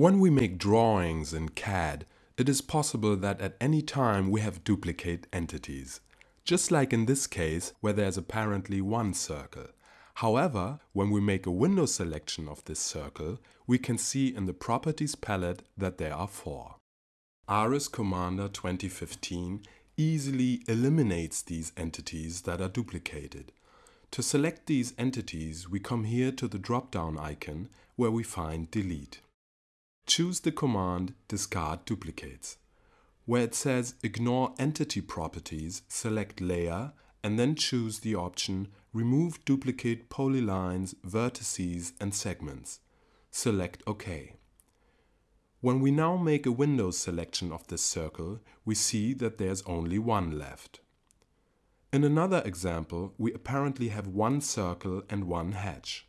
When we make drawings in CAD, it is possible that at any time we have duplicate entities. Just like in this case where there's apparently one circle. However, when we make a window selection of this circle, we can see in the Properties palette that there are four. ARES Commander 2015 easily eliminates these entities that are duplicated. To select these entities, we come here to the drop-down icon where we find Delete. Choose the command Discard Duplicates. Where it says Ignore Entity Properties, select Layer and then choose the option Remove Duplicate Polylines, Vertices and Segments. Select OK. When we now make a window selection of this circle, we see that there's only one left. In another example, we apparently have one circle and one hatch.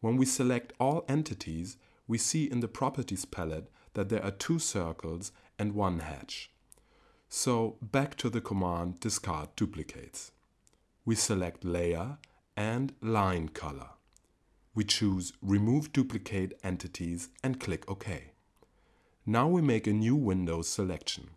When we select all entities, we see in the Properties palette that there are two circles and one hatch. So back to the command discard duplicates. We select Layer and Line Color. We choose Remove Duplicate Entities and click OK. Now we make a new window selection.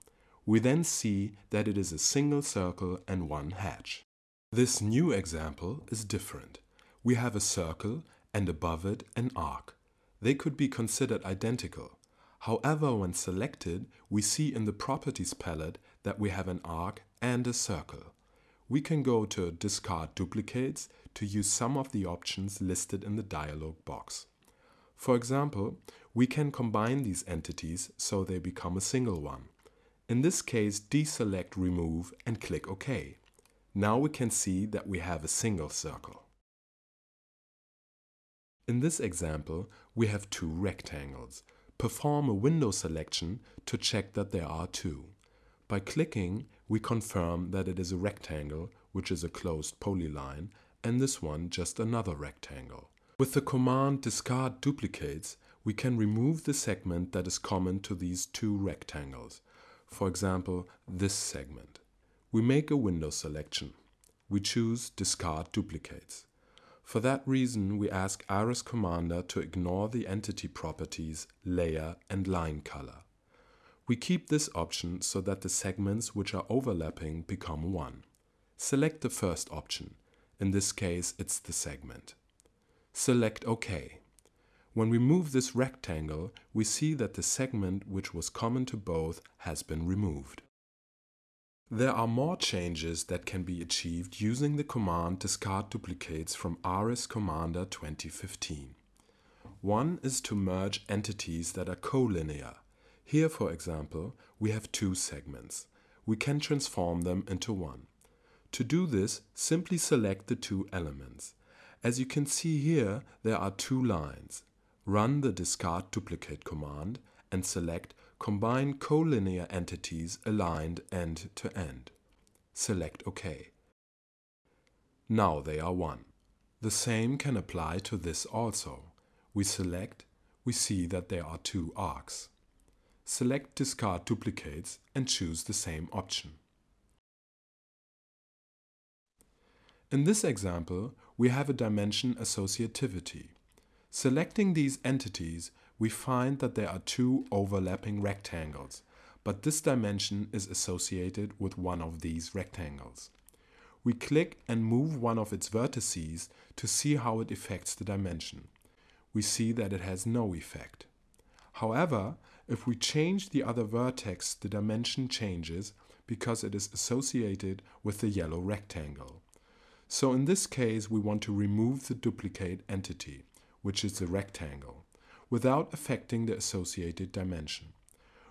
We then see that it is a single circle and one hatch. This new example is different. We have a circle and above it an arc. They could be considered identical. However, when selected, we see in the Properties palette that we have an arc and a circle. We can go to Discard Duplicates to use some of the options listed in the dialog box. For example, we can combine these entities so they become a single one. In this case, deselect Remove and click OK. Now we can see that we have a single circle. In this example, we have two rectangles. Perform a window selection to check that there are two. By clicking, we confirm that it is a rectangle, which is a closed polyline, and this one just another rectangle. With the command discard duplicates, we can remove the segment that is common to these two rectangles. For example, this segment. We make a window selection. We choose discard duplicates. For that reason, we ask ARES Commander to ignore the entity properties layer and line color. We keep this option so that the segments which are overlapping become one. Select the first option. In this case, it's the segment. Select OK. When we move this rectangle, we see that the segment which was common to both has been removed. There are more changes that can be achieved using the command discard duplicates from ARES Commander 2015. One is to merge entities that are collinear. Here, for example, we have two segments. We can transform them into one. To do this, simply select the two elements. As you can see here, there are two lines. Run the discard duplicate command and select Combine collinear entities aligned end to end. Select OK. Now they are one. The same can apply to this also. We select, we see that there are two arcs. Select Discard Duplicates and choose the same option. In this example, we have a dimension associativity. Selecting these entities we find that there are two overlapping rectangles, but this dimension is associated with one of these rectangles. We click and move one of its vertices to see how it affects the dimension. We see that it has no effect. However, if we change the other vertex, the dimension changes because it is associated with the yellow rectangle. So in this case, we want to remove the duplicate entity, which is the rectangle without affecting the associated dimension.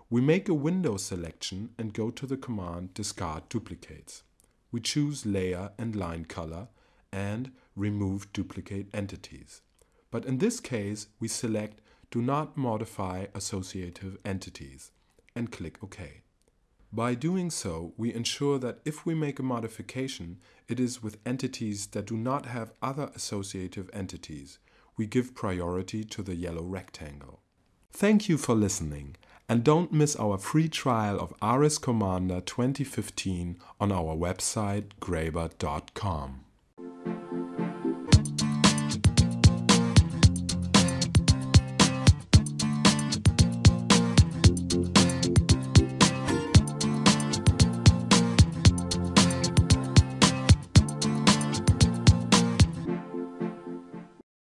We make a window selection and go to the command discard duplicates. We choose layer and line color and remove duplicate entities. But in this case, we select do not modify associative entities and click OK. By doing so, we ensure that if we make a modification, it is with entities that do not have other associative entities, we give priority to the yellow rectangle. Thank you for listening and don't miss our free trial of ARES Commander 2015 on our website graebert.com.